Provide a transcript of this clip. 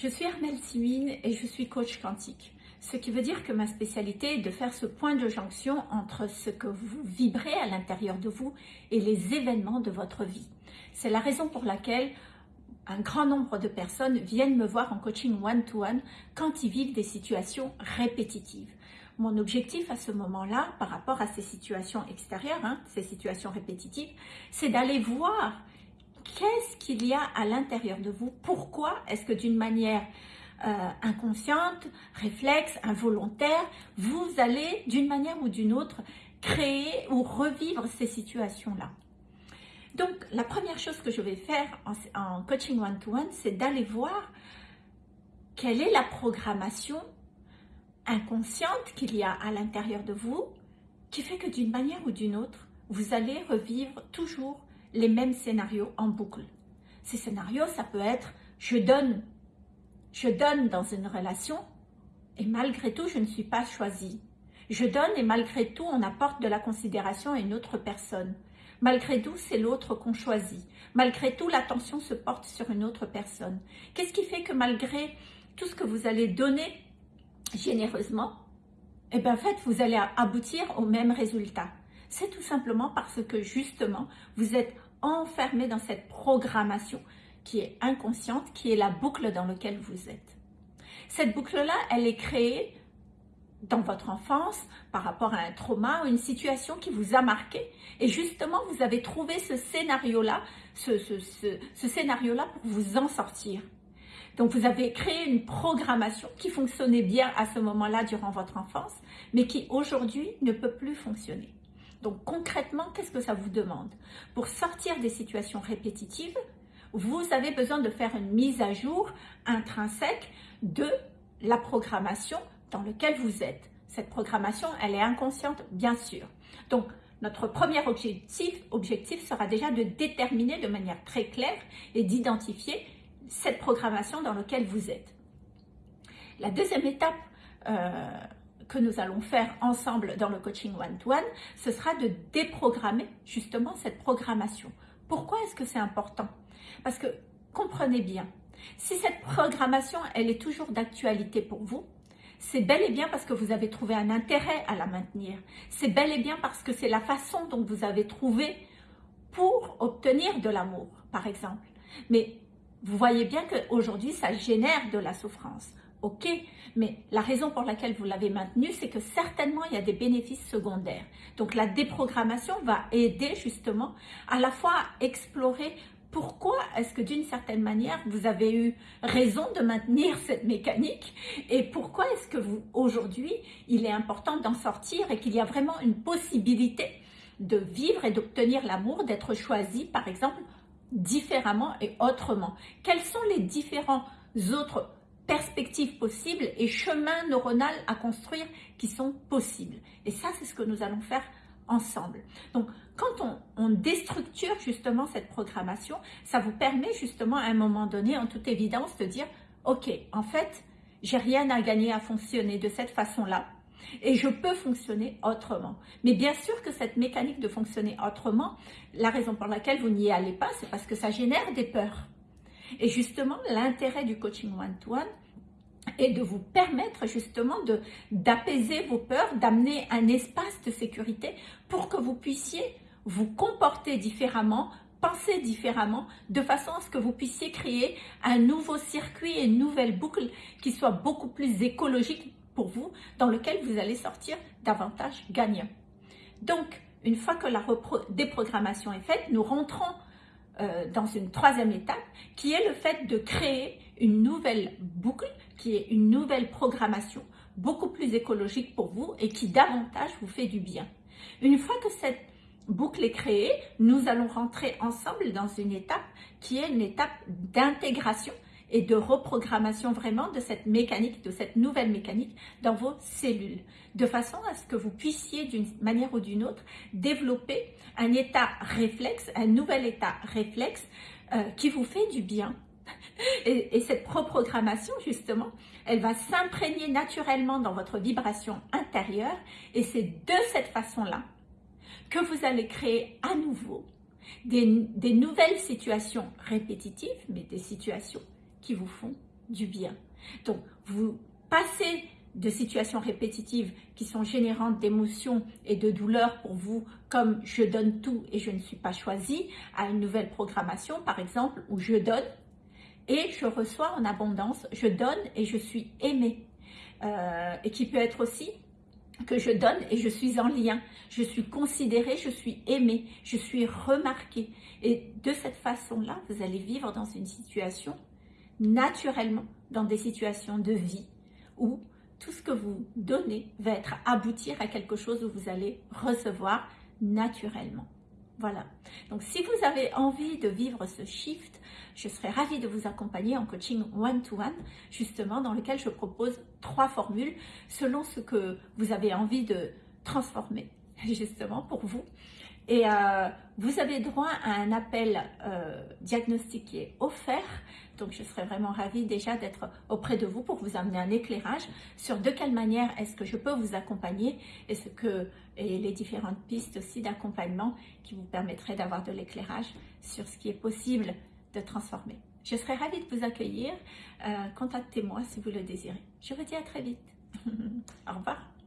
Je suis Armelle Simine et je suis coach quantique. Ce qui veut dire que ma spécialité est de faire ce point de jonction entre ce que vous vibrez à l'intérieur de vous et les événements de votre vie. C'est la raison pour laquelle un grand nombre de personnes viennent me voir en coaching one-to-one quand ils vivent des situations répétitives. Mon objectif à ce moment-là, par rapport à ces situations extérieures, hein, ces situations répétitives, c'est d'aller voir qu'est-ce qu'il y a à l'intérieur de vous? Pourquoi est-ce que d'une manière euh, inconsciente, réflexe, involontaire, vous allez d'une manière ou d'une autre créer ou revivre ces situations-là? Donc, la première chose que je vais faire en, coaching one-to-one, c'est d'aller voir quelle est la programmation inconsciente qu'il y a à l'intérieur de vous qui fait que d'une manière ou d'une autre, vous allez revivre toujours les mêmes scénarios en boucle. Ces scénarios, ça peut être je donne, je donne dans une relation et malgré tout, je ne suis pas choisie. Je donne et malgré tout, on apporte de la considération à une autre personne. Malgré tout, c'est l'autre qu'on choisit. Malgré tout, l'attention se porte sur une autre personne. Qu'est-ce qui fait que malgré tout ce que vous allez donner généreusement, eh bien, en fait, vous allez aboutir au même résultat? C'est tout simplement parce que justement, vous êtes enfermé dans cette programmation qui est inconsciente, qui est la boucle dans laquelle vous êtes. Cette boucle-là, elle est créée dans votre enfance par rapport à un trauma ou une situation qui vous a marqué. Et justement, vous avez trouvé ce scénario-là, ce, ce scénario-là pour vous en sortir. Donc, vous avez créé une programmation qui fonctionnait bien à ce moment-là durant votre enfance, mais qui aujourd'hui ne peut plus fonctionner. Donc concrètement, qu'est-ce que ça vous demande? Pour sortir des situations répétitives, vous avez besoin de faire une mise à jour intrinsèque de la programmation dans laquelle vous êtes. Cette programmation, elle est inconsciente, bien sûr. Donc, notre premier objectif, sera déjà de déterminer de manière très claire et d'identifier cette programmation dans laquelle vous êtes. La deuxième étape euh, que nous allons faire ensemble dans le coaching one-to-one, ce sera de déprogrammer justement cette programmation. Pourquoi est-ce que c'est important? Parce que, comprenez bien, si cette programmation, elle est toujours d'actualité pour vous, c'est bel et bien parce que vous avez trouvé un intérêt à la maintenir. C'est bel et bien parce que c'est la façon dont vous avez trouvé pour obtenir de l'amour, par exemple. Mais vous voyez bien qu'aujourd'hui, ça génère de la souffrance ok, mais la raison pour laquelle vous l'avez maintenu, c'est que certainement il y a des bénéfices secondaires. Donc la déprogrammation va aider justement à la fois à explorer pourquoi est-ce que d'une certaine manière vous avez eu raison de maintenir cette mécanique et pourquoi est-ce que vous aujourd'hui il est important d'en sortir et qu'il y a vraiment une possibilité de vivre et d'obtenir l'amour, d'être choisi par exemple différemment et autrement. Quels sont les différents autres perspectives possibles et chemins neuronaux à construire qui sont possibles? Et ça, c'est ce que nous allons faire ensemble. Donc, quand on, déstructure justement cette programmation, ça vous permet justement à un moment donné, en toute évidence, de dire, ok, en fait, j'ai rien à gagner à fonctionner de cette façon-là. Et je peux fonctionner autrement. Mais bien sûr que cette mécanique de fonctionner autrement, la raison pour laquelle vous n'y allez pas, c'est parce que ça génère des peurs. Et justement, l'intérêt du coaching one-to-one est de vous permettre justement d'apaiser vos peurs, d'amener un espace de sécurité pour que vous puissiez vous comporter différemment, penser différemment, de façon à ce que vous puissiez créer un nouveau circuit une nouvelle boucle qui soit beaucoup plus écologique vous, dans lequel vous allez sortir davantage gagnant. Donc, une fois que la déprogrammation est faite, nous rentrons euh, dans une troisième étape, qui est le fait de créer une nouvelle boucle, qui est une nouvelle programmation, beaucoup plus écologique pour vous et qui davantage vous fait du bien. Une fois que cette boucle est créée, nous allons rentrer ensemble dans une étape qui est une étape d'intégration et de reprogrammation vraiment de cette mécanique, de cette nouvelle mécanique dans vos cellules, de façon à ce que vous puissiez d'une manière ou d'une autre développer un état réflexe, un nouvel état réflexe euh, qui vous fait du bien. Et, et cette reprogrammation, justement, elle va s'imprégner naturellement dans votre vibration intérieure et c'est de cette façon-là que vous allez créer à nouveau des, des nouvelles situations répétitives, mais des situations qui vous font du bien. Donc, vous passez de situations répétitives qui sont générantes d'émotions et de douleurs pour vous, comme je donne tout et je ne suis pas choisi, à une nouvelle programmation, par exemple, où je donne et je reçois en abondance, je donne et je suis aimé. Euh, et qui peut être aussi que je donne et je suis en lien, je suis considérée, je suis aimée, je suis remarquée. Et de cette façon-là, vous allez vivre dans une situation naturellement, dans des situations de vie où tout ce que vous donnez va être aboutir à quelque chose où vous allez recevoir naturellement. Voilà. Donc, si vous avez envie de vivre ce shift, je serais ravie de vous accompagner en coaching one-to-one, justement, dans lequel je propose trois formules selon ce que vous avez envie de transformer, justement, pour vous. Et euh, vous avez droit à un appel euh, diagnostiqué offert. Donc, je serais vraiment ravie déjà d'être auprès de vous pour vous amener un éclairage sur de quelle manière est-ce que je peux vous accompagner et, ce que, et les différentes pistes aussi d'accompagnement qui vous permettraient d'avoir de l'éclairage sur ce qui est possible de transformer. Je serais ravie de vous accueillir. Euh, contactez-moi si vous le désirez. Je vous dis à très vite. Au revoir.